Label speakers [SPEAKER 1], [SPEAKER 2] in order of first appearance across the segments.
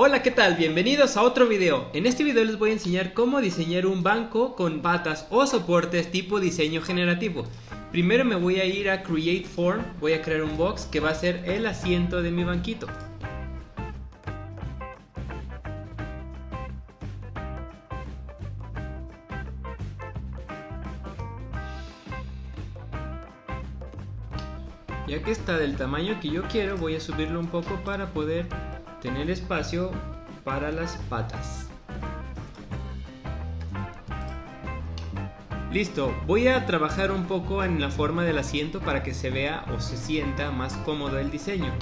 [SPEAKER 1] Hola, ¿qué tal? Bienvenidos a otro video. En este video les voy a enseñar cómo diseñar un banco con patas o soportes tipo diseño generativo. Primero me voy a ir a Create Form, voy a crear un box que va a ser el asiento de mi banquito. Ya que está del tamaño que yo quiero, voy a subirlo un poco para poder tener espacio para las patas. Listo, voy a trabajar un poco en la forma del asiento para que se vea o se sienta más cómodo el diseño.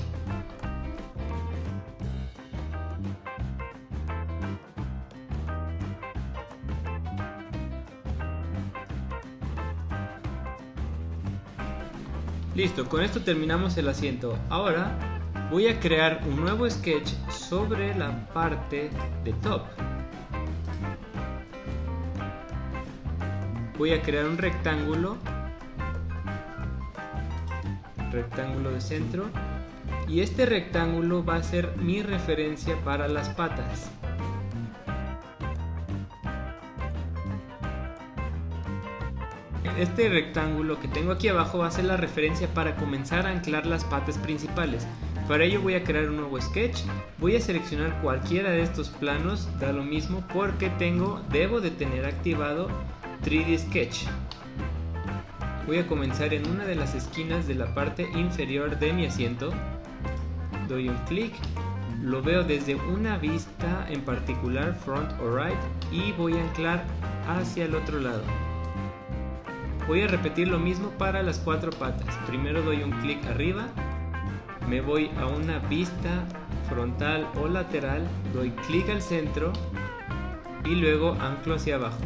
[SPEAKER 1] Listo, con esto terminamos el asiento. Ahora voy a crear un nuevo sketch sobre la parte de top. Voy a crear un rectángulo, rectángulo de centro, y este rectángulo va a ser mi referencia para las patas. Este rectángulo que tengo aquí abajo va a ser la referencia para comenzar a anclar las patas principales. Para ello voy a crear un nuevo sketch, voy a seleccionar cualquiera de estos planos, da lo mismo porque tengo, debo de tener activado 3D Sketch. Voy a comenzar en una de las esquinas de la parte inferior de mi asiento, doy un clic, lo veo desde una vista en particular, front o right, y voy a anclar hacia el otro lado. Voy a repetir lo mismo para las cuatro patas. Primero doy un clic arriba, me voy a una vista frontal o lateral, doy clic al centro y luego anclo hacia abajo.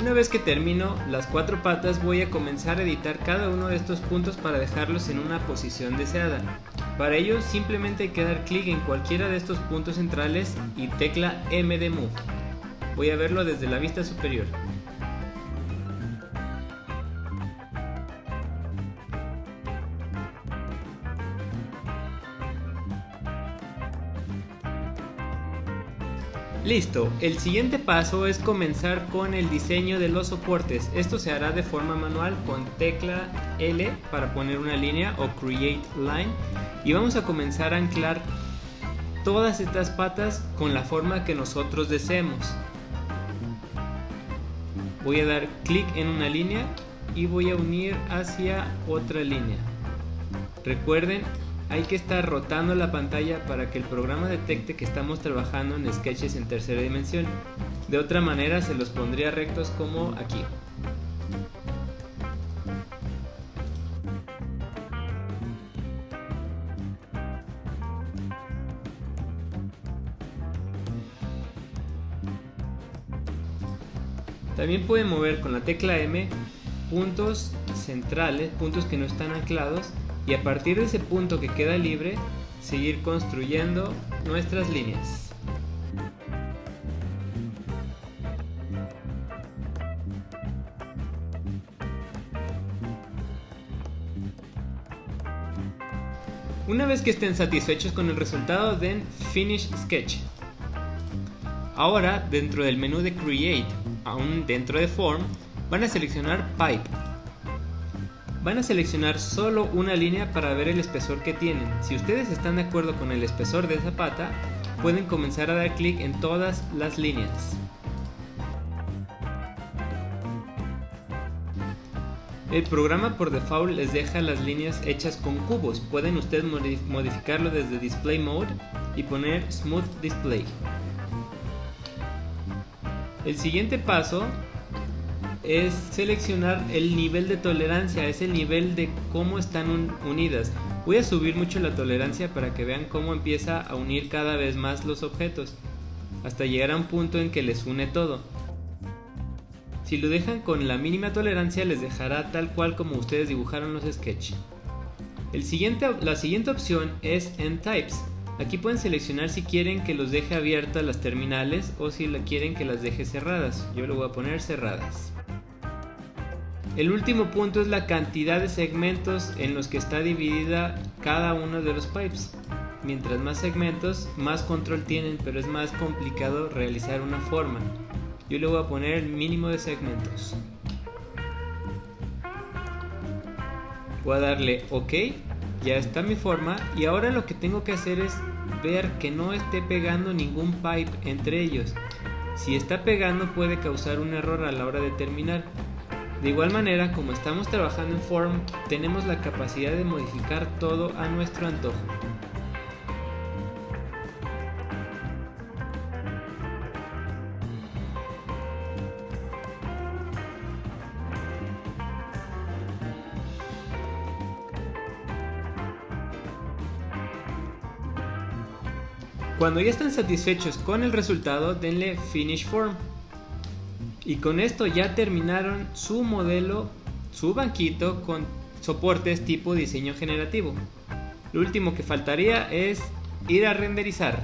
[SPEAKER 1] Una vez que termino las cuatro patas voy a comenzar a editar cada uno de estos puntos para dejarlos en una posición deseada. Para ello simplemente hay que dar clic en cualquiera de estos puntos centrales y tecla M de Move. Voy a verlo desde la vista superior. Listo, el siguiente paso es comenzar con el diseño de los soportes. Esto se hará de forma manual con tecla L para poner una línea o Create Line y vamos a comenzar a anclar todas estas patas con la forma que nosotros deseemos. Voy a dar clic en una línea y voy a unir hacia otra línea. Recuerden hay que estar rotando la pantalla para que el programa detecte que estamos trabajando en sketches en tercera dimensión. De otra manera se los pondría rectos como aquí. También pueden mover con la tecla M puntos centrales, puntos que no están anclados y a partir de ese punto que queda libre, seguir construyendo nuestras líneas. Una vez que estén satisfechos con el resultado, den Finish Sketch. Ahora, dentro del menú de Create, aún dentro de Form, van a seleccionar Pipe Van a seleccionar solo una línea para ver el espesor que tienen. Si ustedes están de acuerdo con el espesor de esa pata, pueden comenzar a dar clic en todas las líneas. El programa por default les deja las líneas hechas con cubos. Pueden ustedes modificarlo desde Display Mode y poner Smooth Display. El siguiente paso es seleccionar el nivel de tolerancia, es el nivel de cómo están unidas. Voy a subir mucho la tolerancia para que vean cómo empieza a unir cada vez más los objetos, hasta llegar a un punto en que les une todo. Si lo dejan con la mínima tolerancia les dejará tal cual como ustedes dibujaron los sketches. La siguiente opción es en Types. Aquí pueden seleccionar si quieren que los deje abiertas las terminales o si quieren que las deje cerradas. Yo le voy a poner cerradas. El último punto es la cantidad de segmentos en los que está dividida cada uno de los pipes. Mientras más segmentos, más control tienen, pero es más complicado realizar una forma. Yo le voy a poner el mínimo de segmentos. Voy a darle OK, ya está mi forma y ahora lo que tengo que hacer es ver que no esté pegando ningún pipe entre ellos. Si está pegando puede causar un error a la hora de terminar. De igual manera, como estamos trabajando en Form, tenemos la capacidad de modificar todo a nuestro antojo. Cuando ya están satisfechos con el resultado, denle Finish Form. Y con esto ya terminaron su modelo, su banquito con soportes tipo diseño generativo. Lo último que faltaría es ir a renderizar.